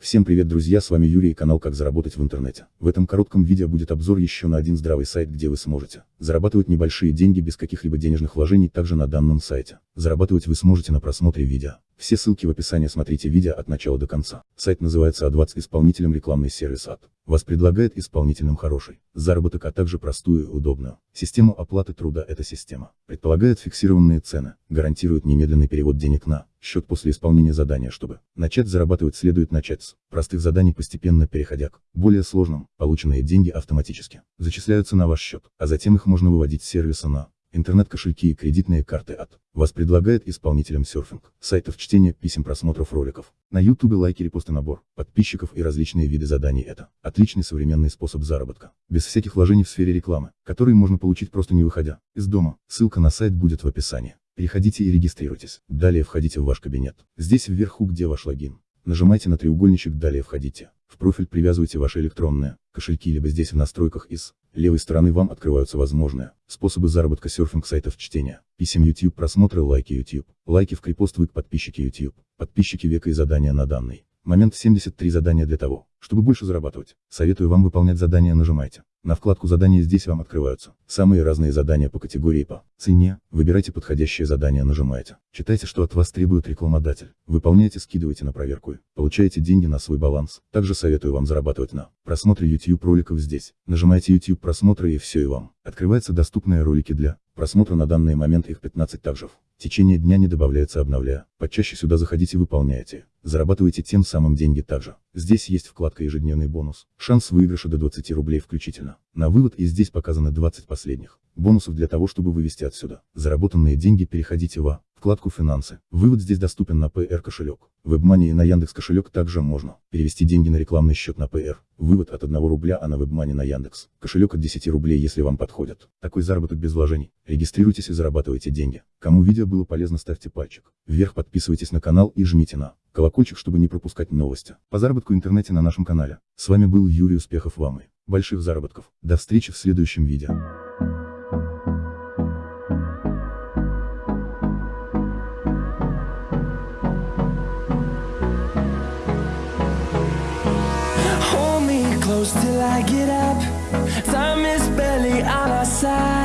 Всем привет друзья, с вами Юрий и канал Как заработать в интернете. В этом коротком видео будет обзор еще на один здравый сайт, где вы сможете зарабатывать небольшие деньги без каких-либо денежных вложений также на данном сайте. Зарабатывать вы сможете на просмотре видео. Все ссылки в описании смотрите видео от начала до конца. Сайт называется A20 исполнителем рекламный сервис АД. Вас предлагает исполнителям хороший заработок, а также простую и удобную систему оплаты труда. Эта система предполагает фиксированные цены, гарантирует немедленный перевод денег на счет после исполнения задания, чтобы начать зарабатывать следует начать с простых заданий, постепенно переходя к более сложным. Полученные деньги автоматически зачисляются на ваш счет, а затем их можно выводить с сервиса на интернет-кошельки и кредитные карты от вас предлагает исполнителям серфинг, сайтов чтения, писем, просмотров роликов. На YouTube лайки, репосты, набор подписчиков и различные виды заданий это отличный современный способ заработка, без всяких вложений в сфере рекламы, которые можно получить просто не выходя из дома. Ссылка на сайт будет в описании. Переходите и регистрируйтесь. Далее входите в ваш кабинет. Здесь вверху, где ваш логин. Нажимайте на треугольничек, далее входите. В профиль привязывайте ваши электронные кошельки, либо здесь в настройках из левой стороны вам открываются возможные способы заработка серфинг сайтов чтения, писем YouTube, просмотры, лайки YouTube, лайки в крепост вы подписчики YouTube, подписчики века и задания на данный момент 73 задания для того, чтобы больше зарабатывать. Советую вам выполнять задания нажимайте. На вкладку задания здесь вам открываются самые разные задания по категории по цене, выбирайте подходящее задание нажимаете. Читайте, что от вас требует рекламодатель, выполняйте, скидывайте на проверку получаете деньги на свой баланс. Также советую вам зарабатывать на просмотре YouTube роликов здесь. Нажимаете YouTube просмотры и все и вам. Открываются доступные ролики для просмотра на данный момент их 15 также в течение дня не добавляется обновляя. Почаще сюда заходите выполняйте. Зарабатывайте тем самым деньги также. Здесь есть вкладка ежедневный бонус. Шанс выигрыша до 20 рублей включительно. На вывод и здесь показаны 20 последних бонусов для того, чтобы вывести отсюда. Заработанные деньги переходите в вкладку «Финансы». Вывод здесь доступен на PR кошелек. WebMoney и на Яндекс кошелек также можно перевести деньги на рекламный счет на PR. Вывод от 1 рубля, а на WebMoney на Яндекс. Кошелек от 10 рублей, если вам подходит. Такой заработок без вложений. Регистрируйтесь и зарабатывайте деньги. Кому видео было полезно, ставьте пальчик вверх, подписывайтесь на канал и жмите на колокольчик, чтобы не пропускать новости по заработку в интернете на нашем канале. С вами был Юрий, успехов вам и больших заработков. До встречи в следующем видео. Till I get up. Time is barely on our side.